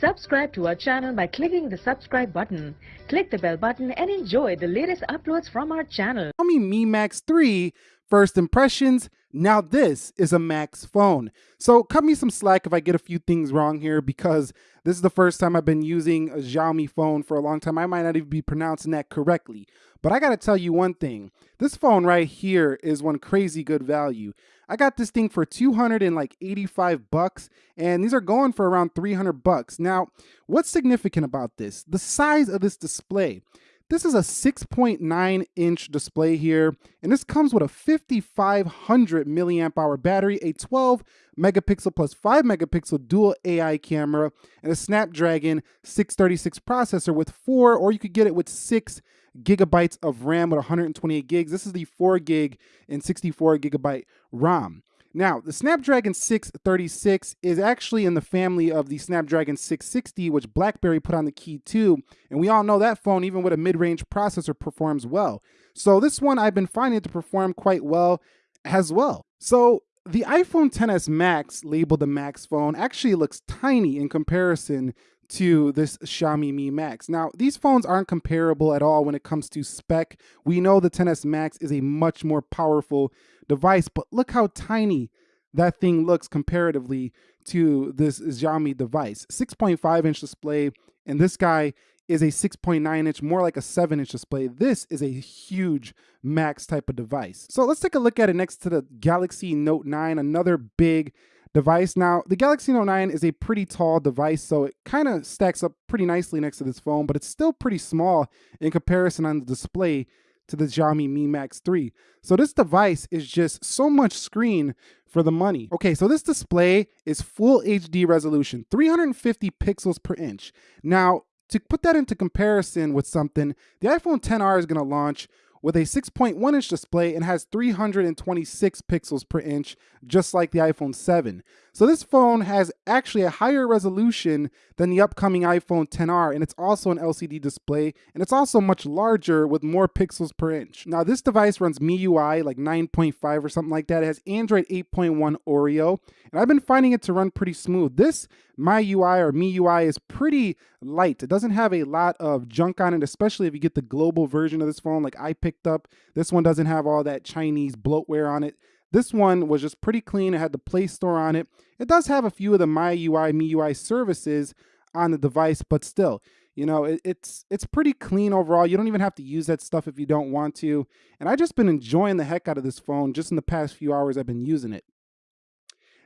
Subscribe to our channel by clicking the subscribe button. Click the bell button and enjoy the latest uploads from our channel. Xiaomi Mi Max 3 first impressions. Now this is a Max phone. So cut me some slack if I get a few things wrong here because this is the first time I've been using a Xiaomi phone for a long time. I might not even be pronouncing that correctly. But I got to tell you one thing. This phone right here is one crazy good value. I got this thing for 200 and like 85 bucks and these are going for around 300 bucks. Now, what's significant about this? The size of this display. This is a 6.9 inch display here, and this comes with a 5500 milliamp hour battery, a 12 megapixel plus 5 megapixel dual AI camera, and a Snapdragon 636 processor with 4, or you could get it with 6 gigabytes of RAM with 128 gigs. This is the 4 gig and 64 gigabyte ROM. Now, the Snapdragon 636 is actually in the family of the Snapdragon 660, which BlackBerry put on the KEY2. and we all know that phone, even with a mid-range processor, performs well. So this one I've been finding it to perform quite well as well. So the iPhone XS Max, labeled the Max phone, actually looks tiny in comparison to this Xiaomi Mi Max. Now, these phones aren't comparable at all when it comes to spec. We know the XS Max is a much more powerful device, but look how tiny that thing looks comparatively to this Xiaomi device. 6.5 inch display, and this guy is a 6.9 inch, more like a 7 inch display. This is a huge max type of device. So let's take a look at it next to the Galaxy Note 9, another big device. Now, the Galaxy Note 9 is a pretty tall device, so it kind of stacks up pretty nicely next to this phone, but it's still pretty small in comparison on the display to the Xiaomi Mi Max 3. So this device is just so much screen for the money. Okay, so this display is full HD resolution, 350 pixels per inch. Now, to put that into comparison with something, the iPhone 10R is going to launch with a 6.1 inch display and has 326 pixels per inch, just like the iPhone 7. So this phone has actually a higher resolution than the upcoming iPhone 10R, and it's also an LCD display, and it's also much larger with more pixels per inch. Now this device runs MIUI like 9.5 or something like that. It has Android 8.1 Oreo, and I've been finding it to run pretty smooth. This MyUI or MIUI is pretty light. It doesn't have a lot of junk on it, especially if you get the global version of this phone like I picked up. This one doesn't have all that Chinese bloatware on it. This one was just pretty clean. It had the Play Store on it. It does have a few of the My UI, MyUI, MIUI services on the device, but still, you know, it, it's it's pretty clean overall. You don't even have to use that stuff if you don't want to. And I've just been enjoying the heck out of this phone just in the past few hours I've been using it.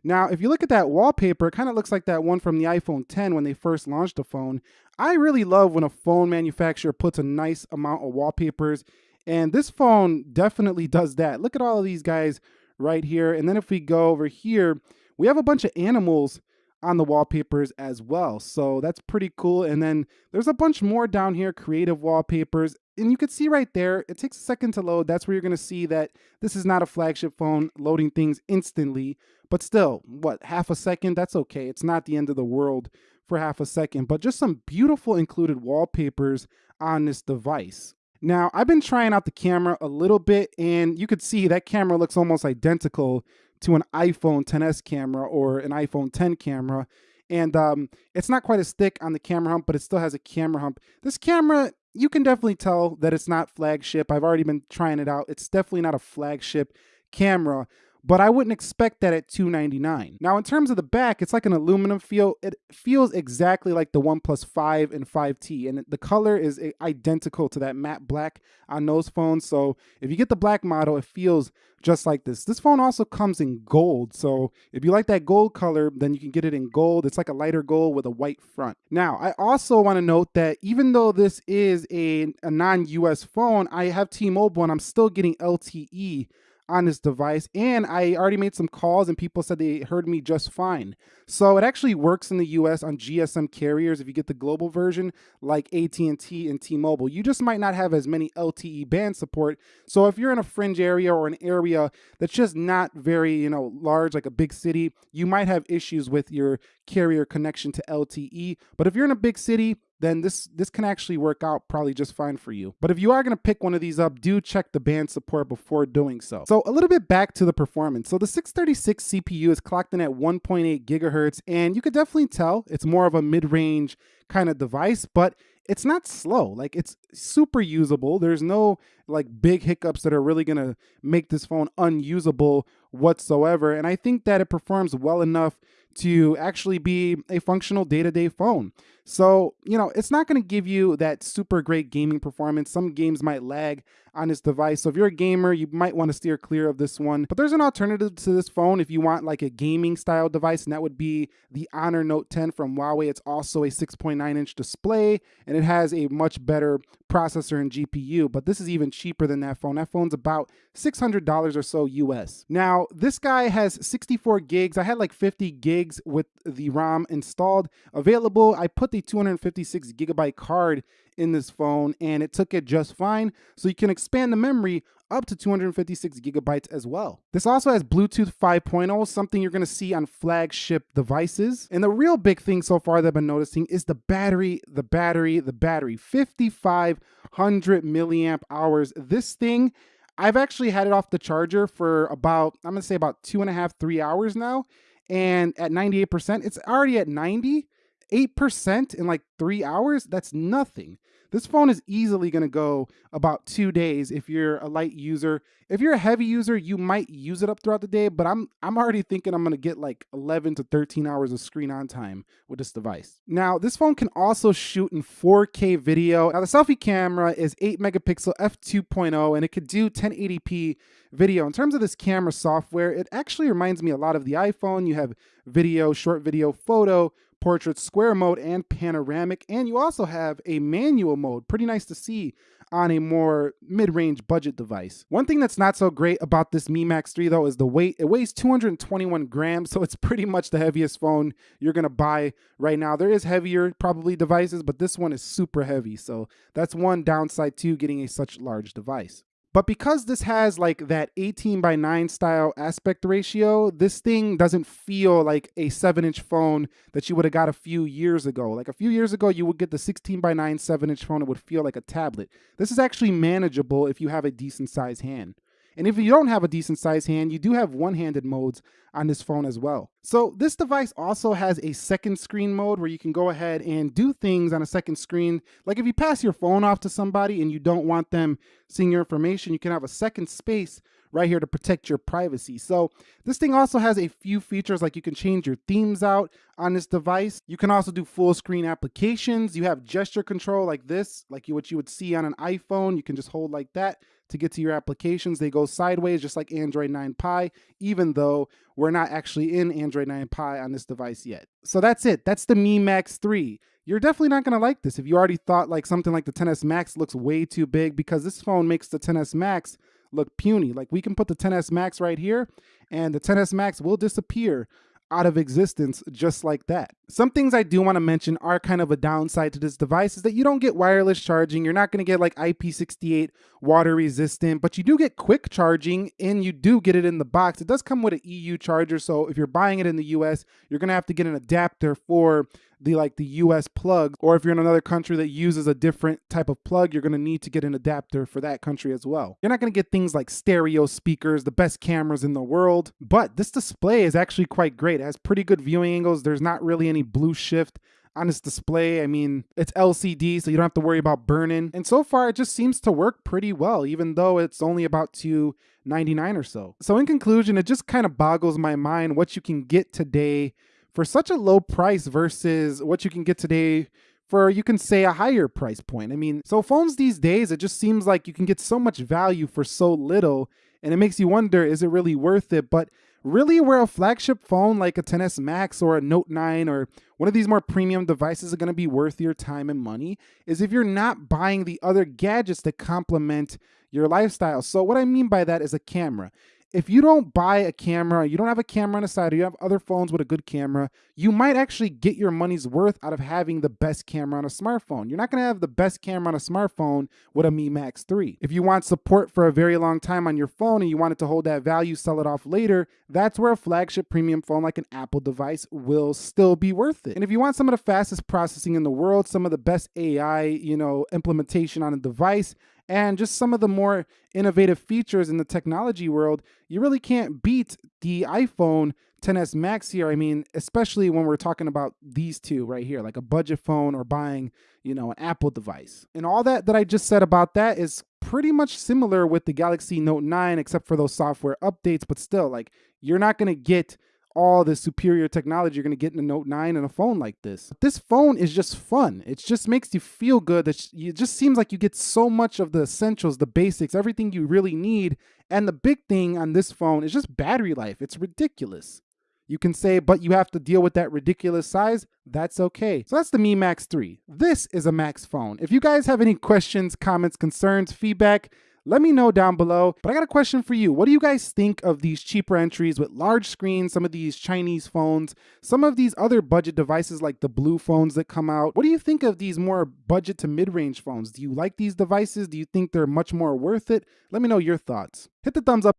Now, if you look at that wallpaper, it kind of looks like that one from the iPhone 10 when they first launched the phone. I really love when a phone manufacturer puts a nice amount of wallpapers, and this phone definitely does that. Look at all of these guys right here. And then if we go over here, we have a bunch of animals on the wallpapers as well. So that's pretty cool. And then there's a bunch more down here, creative wallpapers. And you can see right there, it takes a second to load. That's where you're to see that this is not a flagship phone loading things instantly. But still, what, half a second? That's okay. It's not the end of the world for half a second. But just some beautiful included wallpapers on this device. Now, I've been trying out the camera a little bit, and you could see that camera looks almost identical to an iPhone 10s camera or an iPhone 10 camera. And um, it's not quite as thick on the camera hump, but it still has a camera hump. This camera, you can definitely tell that it's not flagship. I've already been trying it out. It's definitely not a flagship camera, but I wouldn't expect that at 299. Now, in terms of the back, it's like an aluminum feel. It feels exactly like the OnePlus 5 and 5T, and the color is identical to that matte black on those phones. So if you get the black model, it feels just like this. This phone also comes in gold. So if you like that gold color, then you can get it in gold. It's like a lighter gold with a white front. Now, I also want to note that even though this is a, a non-US phone, I have T-Mobile and I'm still getting LTE on this device and I already made some calls and people said they heard me just fine. So it actually works in the US on GSM carriers if you get the global version like AT&T and T-Mobile. You just might not have as many LTE band support. So if you're in a fringe area or an area that's just not very, you know, large like a big city, you might have issues with your carrier connection to LTE. But if you're in a big city, then this this can actually work out probably just fine for you. But if you are going to pick one of these up, do check the band support before doing so. So a little bit back to the performance. So the 636 CPU is clocked in at 1.8 gigahertz, and you could definitely tell it's more of a mid-range kind of device, but it's not slow. Like it's super usable. There's no like big hiccups that are really going to make this phone unusable whatsoever. And I think that it performs well enough to actually be a functional day to day phone. So, you know, it's not going to give you that super great gaming performance. Some games might lag on this device. So, if you're a gamer, you might want to steer clear of this one. But there's an alternative to this phone if you want like a gaming style device, and that would be the Honor Note 10 from Huawei. It's also a 6.9 inch display and it has a much better processor and GPU, but this is even cheaper than that phone. That phone's about $600 or so US. Now, this guy has 64 gigs. I had like 50 gigs with the ROM installed available. I put the 256 gigabyte card in this phone and it took it just fine. So you can expand the memory up to 256 gigabytes as well. This also has Bluetooth 5.0, something you're gonna see on flagship devices. And the real big thing so far that I've been noticing is the battery, the battery, the battery. 5,500 milliamp hours. This thing, I've actually had it off the charger for about, I'm gonna say about two and a half, three hours now. And at 98%, it's already at 90. 8% in like three hours, that's nothing. This phone is easily going to go about two days if you're a light user. If you're a heavy user, you might use it up throughout the day, but I'm I'm already thinking I'm going to get like 11 to 13 hours of screen on time with this device. Now, this phone can also shoot in 4K video. Now, the selfie camera is 8 megapixel f2.0 and it could do 1080p video. In terms of this camera software, it actually reminds me a lot of the iPhone. You have video, short video, photo, portrait square mode and panoramic and you also have a manual mode. Pretty nice to see on a more mid-range budget device. One thing that's not so great about this mi max 3 though is the weight. It weighs 221 grams so it's pretty much the heaviest phone you're gonna buy right now. There is heavier probably devices but this one is super heavy so that's one downside to getting a such large device but because this has like that 18 by 9 style aspect ratio, this thing doesn't feel like a 7 inch phone that you would have got a few years ago. Like a few years ago, you would get the 16 by 9 7 inch phone, it would feel like a tablet. This is actually manageable if you have a decent sized hand. And if you don't have a decent sized hand, you do have one-handed modes on this phone as well. So this device also has a second screen mode where you can go ahead and do things on a second screen. Like if you pass your phone off to somebody and you don't want them seeing your information, you can have a second space right here to protect your privacy. So this thing also has a few features like you can change your themes out on this device. You can also do full screen applications. You have gesture control like this, like what you would see on an iPhone. You can just hold like that to get to your applications. They go sideways just like Android 9 Pie, even though we're not actually in Android 9 Pie on this device yet. So that's it. That's the Mi Max 3. You're definitely not going to like this if you already thought like something like the 10s Max looks way too big because this phone makes the 10s Max look puny. Like we can put the 10s Max right here and the 10s Max will disappear out of existence just like that. Some things I do want to mention are kind of a downside to this device is that you don't get wireless charging. You're not going to get like IP68 water resistant, but you do get quick charging and you do get it in the box. It does come with an EU charger. So if you're buying it in the US, you're going to have to get an adapter for the like the US plug or if you're in another country that uses a different type of plug, you're going to need to get an adapter for that country as well. You're not going to get things like stereo speakers, the best cameras in the world, but this display is actually quite great. It has pretty good viewing angles. There's not really any blue shift on this display. I mean, it's LCD, so you don't have to worry about burn-in. And so far, it just seems to work pretty well, even though it's only about 299 or so. So in conclusion, it just kind of boggles my mind what you can get today for such a low price versus what you can get today for you can say a higher price point. I mean, so phones these days, it just seems like you can get so much value for so little and it makes you wonder is it really worth it? But really where a flagship phone like a 10s Max or a Note 9 or one of these more premium devices are going to be worth your time and money is if you're not buying the other gadgets that complement your lifestyle. So what I mean by that is a camera if you don't buy a camera, you don't have a camera on the side, or you have other phones with a good camera, you might actually get your money's worth out of having the best camera on a smartphone. You're not going to have the best camera on a smartphone with a Mi Max 3. If you want support for a very long time on your phone and you want it to hold that value, sell it off later, that's where a flagship premium phone like an Apple device will still be worth it. And if you want some of the fastest processing in the world, some of the best AI, you know, implementation on a device, and just some of the more innovative features in the technology world, you really can't beat the iPhone 10s Max here. I mean, especially when we're talking about these two right here, like a budget phone or buying, you know, an Apple device. And all that that I just said about that is pretty much similar with the Galaxy Note 9 except for those software updates, but still like you're not going to get all the superior technology you're going to get in a Note 9 and a phone like this. This phone is just fun. It just makes you feel good. It just seems like you get so much of the essentials, the basics, everything you really need. And the big thing on this phone is just battery life. It's ridiculous. You can say, but you have to deal with that ridiculous size. That's okay. So that's the Mi Max 3. This is a Max phone. If you guys have any questions, comments, concerns, feedback, let me know down below. But I got a question for you. What do you guys think of these cheaper entries with large screens, some of these Chinese phones, some of these other budget devices like the BLU phones that come out? What do you think of these more budget to mid-range phones? Do you like these devices? Do you think they're much more worth it? Let me know your thoughts. Hit the thumbs up